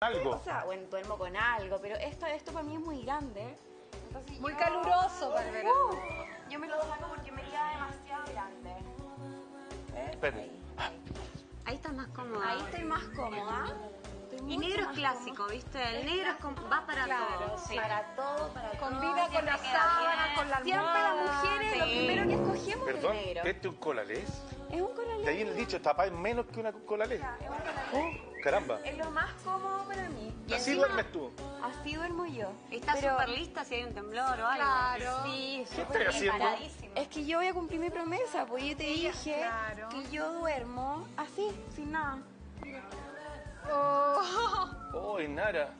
algo. O sea, bueno, duermo con algo, pero esto, esto para mí es muy grande. Entonces Muy yo- caluroso para el verano. Uh, yo me lo saco porque me queda demasiado grande. Espérate. Ahí, ahí. Ahí estás más cómoda. Ahí estoy más cómoda. Estoy Y negro es clásico, cómoda. ¿viste? El negro es com- va para Claro, todo. sí. Para todo, para todo. Combina con Siempre la queda sábana, bien. con la Siempre las almohada. mujeres lo Sí. primero que escogemos Perdón, es el negro. ¿este es un colalés? Es un colalés. De ahí en el dicho, tapáis menos que una colalés. Es un colalés. Oh, caramba. Es lo más cómodo para mí. Y Así encima- duermes tú. Así duermo yo. Estás Pero- súper lista si hay un temblor o algo. Claro. Sí, ¿Qué súper. Es que yo voy a cumplir mi promesa, pues yo te dije claro. que yo duermo así, sin nada. Oh. Oh, Nara.